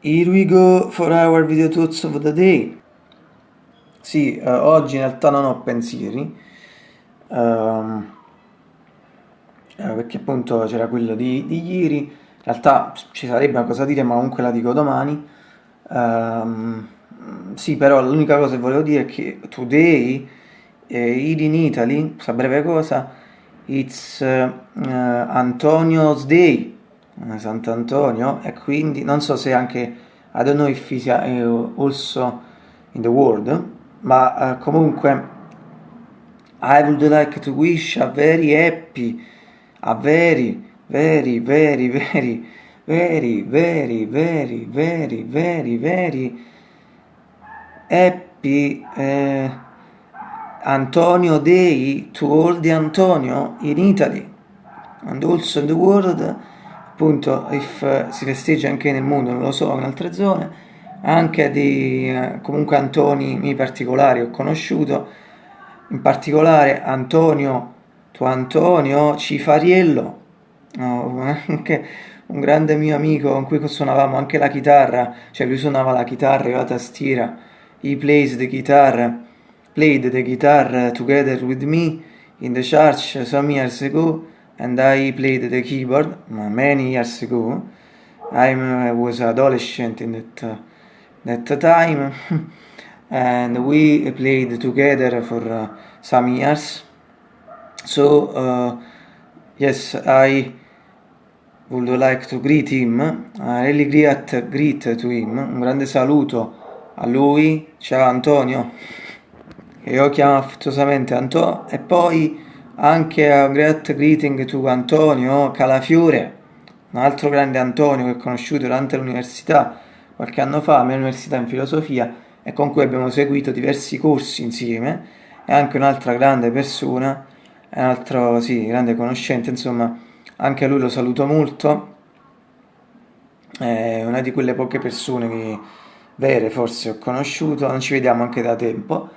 Here we go for our video thoughts of the day. Sì, eh, oggi in realtà non ho pensieri, ehm, eh, perché appunto c'era quello di, di, ieri, in realtà ci sarebbe una cosa da dire ma comunque la dico domani. Ehm, sì, però l'unica cosa che volevo dire è che today, eh, in Italy, questa breve cosa, it's uh, Antonio's Day, Sant'Antonio e quindi non so se anche I don't know if uh, also in the world ma uh, comunque I would like to wish a very happy a very very very very very very very very very very happy uh, Antonio Day to all the Antonio in Italy and also in the world appunto if uh, si festeggia anche nel mondo, non lo so, in altre zone, anche di uh, comunque Antoni particolari ho conosciuto, in particolare Antonio, tuo Antonio Cifariello, no, anche un grande mio amico con cui suonavamo anche la chitarra, cioè lui suonava la chitarra e la tastiera, he plays the guitar, played the guitar together with me in the church some years ago, and I played the keyboard many years ago. I uh, was adolescent in that uh, that time, and we played together for uh, some years. So uh, yes, I would like to greet him, a really great greet to him, un grande saluto a lui, ciao Antonio, che io chiamo affettuosamente Antonio, e poi anche a great greeting to Antonio Calafiore, un altro grande Antonio che ho conosciuto durante l'università qualche anno fa, la mia università in filosofia, e con cui abbiamo seguito diversi corsi insieme, e anche un'altra grande persona, un altro sì, grande conoscente, insomma, anche lui lo saluto molto, è una di quelle poche persone che vere forse ho conosciuto, non ci vediamo anche da tempo,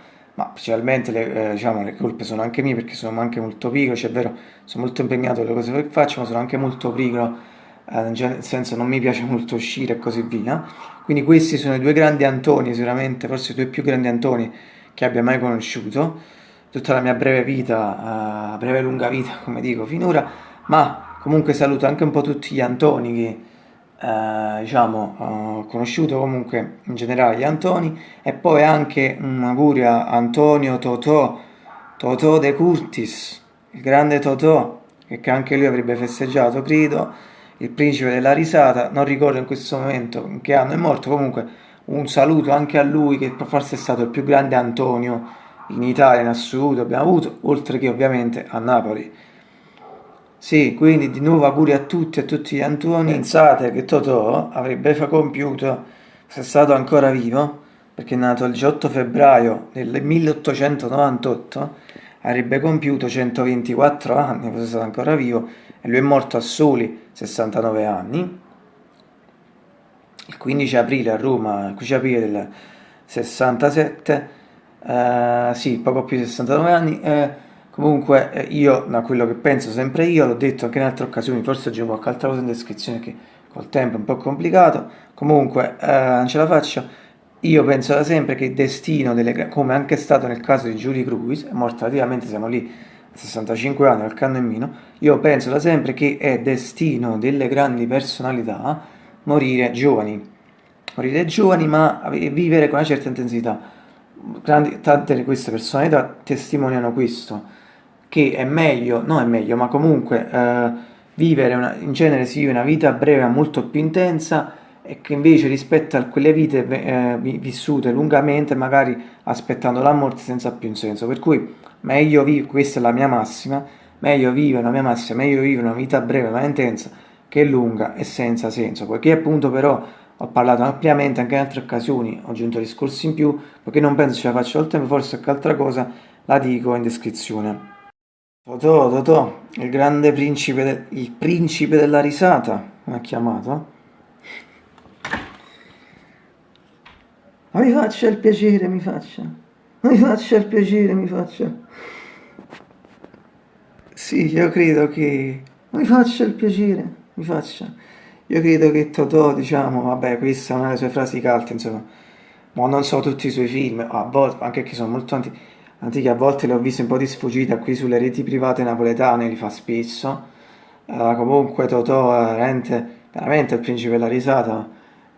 ma principalmente le, eh, diciamo, le colpe sono anche mie perché sono anche molto pigro, cioè è vero, sono molto impegnato nelle cose che faccio, ma sono anche molto pigro, eh, nel senso non mi piace molto uscire e così via. Quindi questi sono i due grandi Antoni, sicuramente, forse i due più grandi Antoni che abbia mai conosciuto, tutta la mia breve vita, uh, breve e lunga vita, come dico, finora, ma comunque saluto anche un po' tutti gli Antoni che eh, diciamo, ho conosciuto comunque in generale gli Antoni e poi anche un augurio a Antonio Totò, Totò De Curtis, il grande Totò, che anche lui avrebbe festeggiato, credo, il principe della risata, non ricordo in questo momento in che anno è morto, comunque un saluto anche a lui che forse è stato il più grande Antonio in Italia in assoluto. Abbiamo avuto, oltre che ovviamente a Napoli. Sì, quindi di nuovo auguri a tutti e a tutti gli Antoni. Pensate che Totò avrebbe compiuto, se è stato ancora vivo, perché è nato il 18 febbraio del 1898, avrebbe compiuto 124 anni, fosse stato ancora vivo, e lui è morto a soli 69 anni, il 15 aprile a Roma, il 15 aprile del 67, eh, sì, poco più di 69 anni, eh, Comunque eh, io, da quello che penso sempre io, l'ho detto anche in altre occasioni, forse aggiungo qualche altra cosa in descrizione che col tempo è un po' complicato, comunque eh, non ce la faccio, io penso da sempre che il destino, delle, come anche stato nel caso di Julie Cruise, è morta relativamente, siamo lì a 65 anni, in meno, io penso da sempre che è destino delle grandi personalità morire giovani, morire giovani ma vivere con una certa intensità. Grandi, tante di queste personalità testimoniano questo che è meglio, non è meglio, ma comunque eh, vivere, una, in genere si vive una vita breve molto più intensa e che invece rispetto a quelle vite eh, vissute lungamente, magari aspettando la morte senza più un senso. Per cui meglio vivere, questa è la mia massima, meglio vivere la mia massima, meglio vivere una vita breve ma intensa che lunga e senza senso, poiché appunto però ho parlato ampiamente anche in altre occasioni, ho aggiunto discorsi in più, perché non penso ce la faccio il tempo, forse qualche altra cosa la dico in descrizione. Totò, Totò, il grande principe, de il principe della risata, come ha chiamato. Ma mi faccia il piacere, mi faccia. Mi faccia il piacere, mi faccia. Sì, io credo che... Mi faccia il piacere, mi faccia. io credo che Totò, diciamo, vabbè, questa è una delle sue frasi calte, insomma, ma non so tutti i suoi film, a volte, anche che sono molto antichi, antichi, a volte li ho visti un po' di sfuggita qui sulle reti private napoletane, li fa spesso, uh, comunque Totò è veramente, veramente il principe della risata,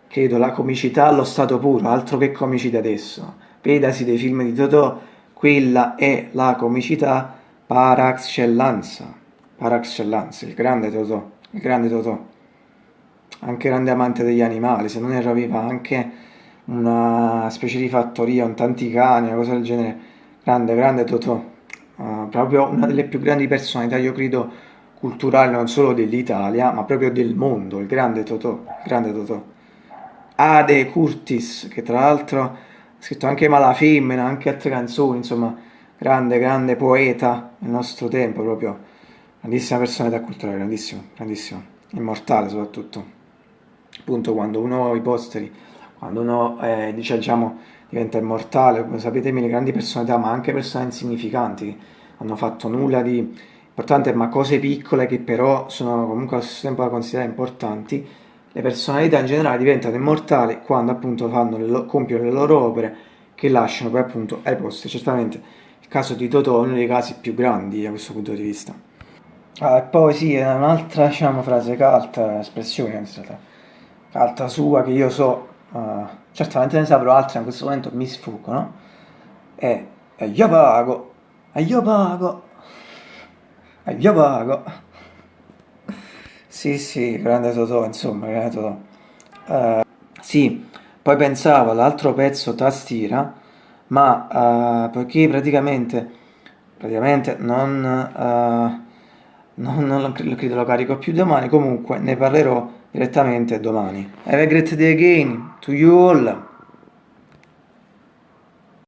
credo la comicità allo stato puro, altro che comici di adesso, vedasi dei film di Totò, quella è la comicità par excellence, par excellence, il grande Totò, il grande Totò. Anche grande amante degli animali, se non erro aveva anche una specie di fattoria con tanti cani, una cosa del genere, grande, grande Totò, uh, proprio una delle più grandi personalità, io credo, culturali non solo dell'Italia, ma proprio del mondo, il grande Totò, grande Totò. Ade Curtis, che tra l'altro ha scritto anche Mala Femmina, anche altre canzoni, insomma, grande, grande poeta nel nostro tempo, proprio grandissima personalità culturale, grandissimo, grandissimo, immortale soprattutto. Appunto quando uno i posteri, quando uno eh, diciamo, diventa immortale, come sapete le grandi personalità, ma anche persone insignificanti, hanno fatto nulla di importante, ma cose piccole che però sono comunque allo stesso tempo da considerare importanti, le personalità in generale diventano immortali quando appunto fanno compiono le loro opere che lasciano poi appunto ai posteri. Certamente il caso di Totò è uno dei casi più grandi da questo punto di vista. Ah, e poi sì, un'altra diciamo, frase calta, espressione in carta sua che io so, uh, certamente ne saprò altre, in questo momento mi sfuggono, e, e io pago, e io pago, e io pago. Sì, sì, grande Totò, insomma, grande Totò. Uh, sì, poi pensavo all'altro pezzo tastiera, ma uh, poiché praticamente, praticamente non, uh, non, non lo, lo carico più domani, comunque ne parlerò direttamente domani. Have a great day again to you all.